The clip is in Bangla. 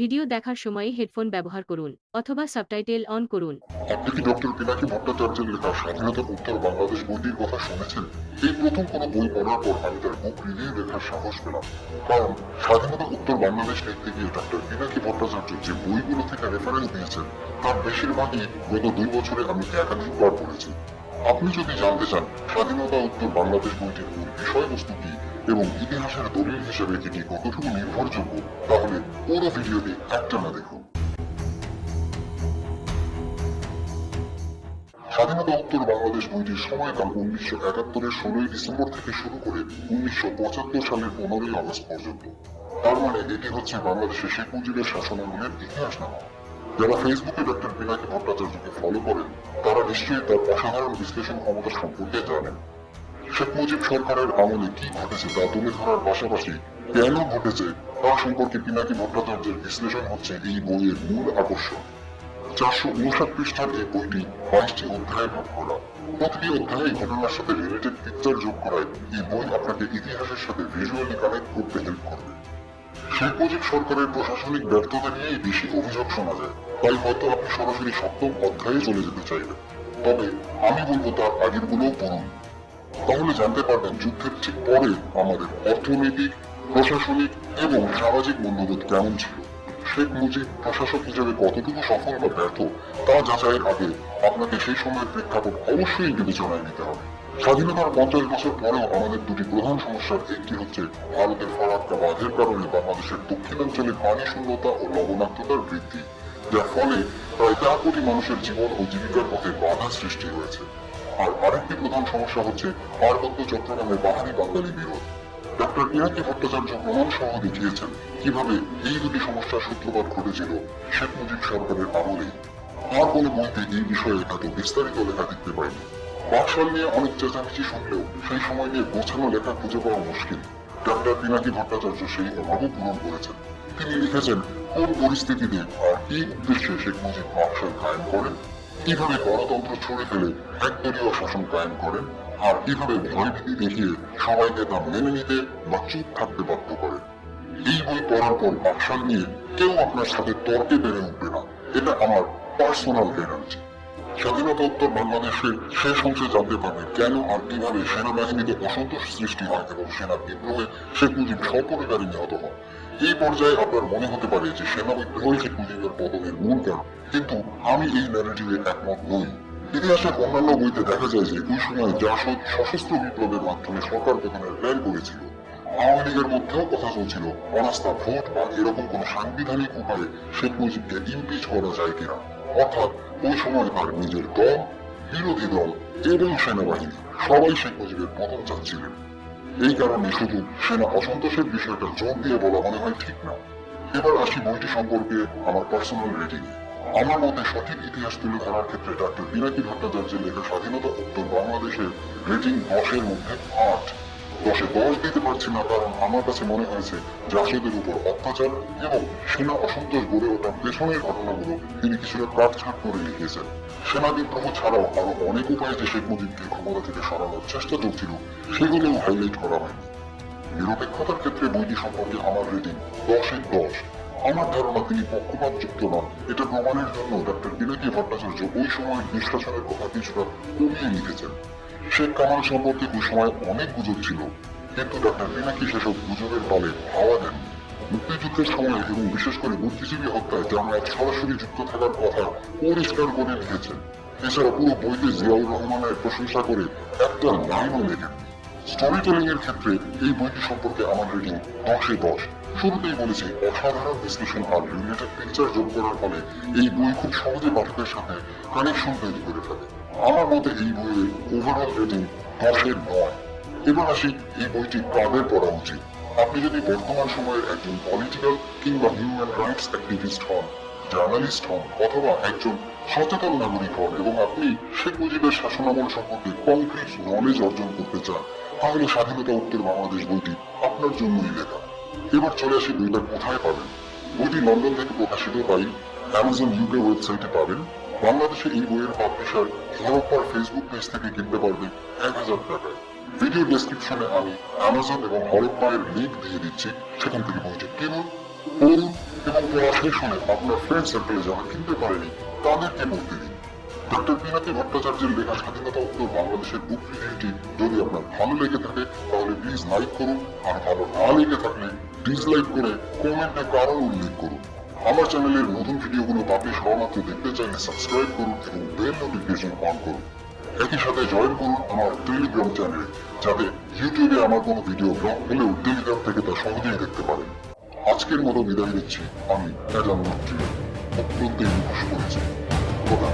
ভিডিও দেখার সময় হেডফোন ব্যবহার করুন অথবা সাবটাইটেল অন করুন। আপনি কি ডক্টর পিনাকি ভট্টাচার্যের লেখা স্বাধীনতার উত্তর বাংলাদেশ বইটির কথা শুনেছেন? এই প্রথম কোনো বই পড়ার পর আমি তার বুক রিভিউ লেখার সাহস পেলাম। কারণ স্বাধীনতা উত্তর বাংলাদেশ লিখতে গিয়ে ডক্টর পিনাকি ভট্টাচার্য যে বইগুলো থেকে রেফারেন্স দিয়েছেন, তার বেশিরভাগই গত দুই বছরে আমি একাধিকবার পড়েছি। আপনি যদি জানতে চান, স্বাধীনতা উত্তর বাংলাদেশ বইটির মূল বিষয়বস্তু কি এবং ইতিহাসের দলিল হিসেবে এটি কতটুকু নির্ভরযোগ্য তাহলে পুরো ভিডিওটি একটানা দেখুন। স্বাধীনতা উত্তর বাংলাদেশ বইটির সময়কাল উনিশশো একাত্তরের ষোলোই ডিসেম্বর থেকে শুরু করে উনিশশো পঁচাত্তর সালের পনেরোই আগস্ট পর্যন্ত। তার মানে এটি হচ্ছে বাংলাদেশের শেখ মুজিবের শাসনামলের ইতিহাস নামা যারা ফেসবুকে ডক্টর পিনাকি ভট্টাচার্যকে ফলো করেন, তারা নিশ্চয়ই তার অসাধারণ বিশ্লেষণ ক্ষমতা সম্পর্কে জানেন। শেখ মুজিব সরকারের আমলে কি ঘটেছে তা তুলে ধরার পাশাপাশি কেন ঘটেছে তা সম্পর্কে পিনাকি ভট্টাচার্যের বিশ্লেষণ হচ্ছে এই বইয়ের মূল আকর্ষণ। চারশো উনষাট পৃষ্ঠার এই বইটি বাইশটি অধ্যায়ে ভাগ করা প্রতিটি অধ্যায়ে ঘটনার সাথে রিলেটেড পিকচার যোগ করায় এই বই আপনাকে ইতিহাসের সাথে ভিজুয়ালি কানেক্ট করতে হেল্প করবে। শেখ মুজিব সরকারের প্রশাসনিক ব্যর্থতা নিয়েই বেশি অভিযোগ শোনা যায়। তাই হয়তো আপনি সরাসরি সপ্তম অধ্যায়ে চলে যেতে চাইবেন। তবে আমি বলব তার আগের গুলোও পড়ুন। তাহলে জানতে পারবেন যুদ্ধের ঠিক পরে আমাদের অর্থনৈতিক, প্রশাসনিক এবং সামাজিক মূল্যবোধ কেমন ছিল। শেখ মুজিব প্রশাসক হিসেবে কতটুকু সফল বা ব্যর্থ, তা যাচাইয়ের আগে আপনাকে সেই সময়ের প্রেক্ষাপট অবশ্যই বিবেচনায় নিতে হবে। স্বাধীনতার পঞ্চাশ বছর পরেও আমাদের দুটি প্রধান সমস্যার একটি হচ্ছে ভারতের ফারাক্কা বাঁধের কারণে বাংলাদেশের দক্ষিণাঞ্চলে পানি শূন্যতা ও লবণাক্ততার বৃদ্ধি, যার ফলে প্রায় চার কোটি মানুষের জীবন ও জীবিকার পথে বাধা সৃষ্টি হয়েছে। আর আরেকটি প্রধান সমস্যা হচ্ছে পার্বত্য চট্টগ্রামে বাহারি বাঙালি বিরোধ। ডক্টর ভট্টাচার্য প্রমাণ সহ দেখিয়েছেন কীভাবে এই দুটি সমস্যার সূত্রপাত ঘটেছিল শেখ মুজিব সরকারের আমলেই আর কোনো বইতে এই বিষয়ে এত বিস্তারিত লেখা দেখতে পাইনি। বাকশাল নিয়ে অনেক চেঁচামেচি শুনলেও সেই সময় নিয়ে গোছানো লেখা খুঁজে পাওয়া মুশকিল। ডক্টর পিনাকি ভট্টাচার্য সেই অভাবও পূরণ করেছেন। তিনি লিখেছেন, কোন পরিস্থিতিতে আর কি উদ্দেশ্যে শেখ মুজিব বাকশাল কায়েম করেন? কীভাবে গণতন্ত্র ছড়ে ফেলে একদলীয় শাসন কায়েম করেন? আর কীভাবে ভয়ভীতি দেখিয়ে সবাইকে তা মেনে নিতে বা চুপ থাকতে বাধ্য করেন? এই বই পড়ার পর বাকশাল নিয়ে কেউ আপনার সাথে তর্কে বেড়ে উঠবে না। এটা আমার পার্সোনাল গ্যারান্টি স্বাধীনতা উত্তর বাংলাদেশের শেষ অংশে জানতে পারবেন কেন আর কীভাবে সেনাবাহিনীতে অসন্তোষ সৃষ্টি হয় এবং সেনা বিদ্রোহে শেখ মুজিব সপরিবারে নিহত হন। এই পর্যায়ে আপনার মনে হতে পারে যে সেনা বিদ্রোহই শেখ মুজিবের পতনের মূল কারণ, কিন্তু আমি এই ন্যারেটিভে একমত নই। ইতিহাসের অন্যান্য বইতে দেখা যায় যে ওই সময় জাসদ সশস্ত্র বিপ্লবের মাধ্যমে সরকার গঠনের প্ল্যান করেছিল। আওয়ামী লীগের মধ্যেও কথা চলছিল, অনাস্থা ভোট বা এরকম কোন সাংবিধানিক উপায়ে শেখ মুজিবকে ইমপিচ করা যায় কিনা। অর্থাৎ ওই সময় নিজের দল, বিরোধী দল এবং সেনাবাহিনী সবাই শেখ মুজিবের পতন চাচ্ছিলেন। এই কারণে শুধু সেনা অসন্তোষের বিষয়টা জোর দিয়ে বলা মনে হয় ঠিক না। এবার আসি বইটি সম্পর্কে আমার পার্সোনাল রেটিং আমার মতে সঠিক ইতিহাস তুলে ধরার ক্ষেত্রে ডক্টর পিনাকি ভট্টাচার্যের লেখা স্বাধীনতা উত্তর বাংলাদেশের রেটিং দশের মধ্যে আট। দশে দশ দিতে পারছি না, কারণ আমার কাছে মনে হয়েছে জাসদের উপর অত্যাচার এবং সেনা অসন্তোষ গড়ে ওঠার পেছনের ঘটনাগুলো তিনি কিছুটা কাটছাট করে লিখেছেন সেনা বিদ্রোহ ছাড়াও আরও অনেক উপায়ে যে শেখ মুজিবকে ক্ষমতা থেকে সরানোর চেষ্টা চলছিল, সেগুলোও হাইলাইট করা হয়নি। নিরপেক্ষতার ক্ষেত্রে বইটি সম্পর্কে আমার রেটিং দশের দশ। আমার ধারণা তিনি পক্ষপাত যুক্ত নন। এটা প্রমাণের জন্য ডক্টর বিনাকি ভট্টাচার্য ওই সময়ের নিষ্কাশনের কথা কিছুটা কমিয়ে লিখেছেন। শেখ কামাল সম্পর্কে ওই সময় অনেক গুজব ছিল। কিন্তু ডক্টর বিনাকি সেসব গুজবের বলে হাওয়া দেন মুক্তিযুদ্ধের সময় এবং বিশেষ করে বুদ্ধিজীবী হত্যায় জামায়াত সরাসরি যুক্ত থাকার কথা পরিষ্কার করে লিখেছেন এছাড়া পুরো বইতে জিয়াউর রহমানের প্রশংসা করে একটা লাইনও লেখেন। স্টোরি টেলিং এর ক্ষেত্রে এই বইটি সম্পর্কে আমার রেটিং দশে দশ। শুরুতেই বলেছি, অসাধারণ বিশ্লেষণ আর রিলেটেড পিকচার যোগ করার ফলে এই বই খুব সহজে পাঠকের সাথে কানেকশন তৈরি করে ফেলে। আমার মতে এই বইয়ের ওভারঅল রেটিং দশের নয়। এবার আসি এই বইটি কাদের পড়া উচিত আপনি যদি বর্তমান সময়ের একজন পলিটিক্যাল কিংবা হিউম্যান রাইটস অ্যাক্টিভিস্ট হন জার্নালিস্ট হন, অথবা একজন সচেতন নাগরিক হন, এবং আপনি শেখ মুজিবের শাসনামল সম্পর্কে কংক্রিট নলেজ অর্জন করতে চান, তাহলে স্বাধীনতা উত্তর বাংলাদেশ বইটি আপনার জন্যই লেখা। এবার চলে আসি বইটা কোথায় পাবেন? বইটি লন্ডন থেকে প্রকাশিত তাই অ্যামাজন ইউকে ওয়েবসাইটে পাবেন। বাংলাদেশে এই বইয়ের পাবলিশার হরপ্পার ফেসবুক পেজ থেকে কিনতে পারবেন এক হাজার টাকায় ভিডিও ডেসক্রিপশনে আমি অ্যামাজন এবং হরপ্পায়ের লিঙ্ক দিয়ে দিচ্ছি। সেখান থেকে বইটি কিনুন, পড়ুন এবং পড়া শেষ হলে আপনার ফ্রেন্ড সার্কেলে যারা কিনতে পারেনি, তাদেরকে পড়তে দিন। ডক্টর পিনাকি ভট্টাচার্যের লেখা স্বাধীনতা উত্তর বাংলাদেশের বুক রিভিউটি যদি আপনার ভালো লেগে থাকে, তাহলে প্লিজ লাইক করুন। আর ভালো না লেগে থাকলে ডিসলাইক করে কমেন্টে কারণ উল্লেখ করুন। আমার চ্যানেলের নতুন ভিডিওগুলো পাপে সবেমাত্র দেখতে চাইলে সাবস্ক্রাইব করুন এবং বেল নোটিফিকেশন অন করুন। একই সাথে জয়েন করুন আমার টেলিগ্রাম চ্যানেলে যাতে ইউটিউবে আমার কোনো ভিডিও ব্লগ হলেও টেলিগ্রাম থেকে তা সহজেই দেখতে পারেন। আজকের মতো বিদায় নিচ্ছি। আমি অত্যন্ত মুখোশ করেছি খোদা